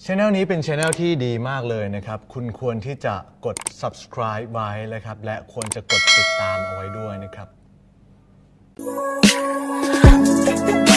ช anel นี้เป็นช anel ที่ดีมากเลยนะครับ คุณควรที่จะกด subscribe ไว้นะครับ และควรจะกดติดตามเอาไว้ด้วยนะครับ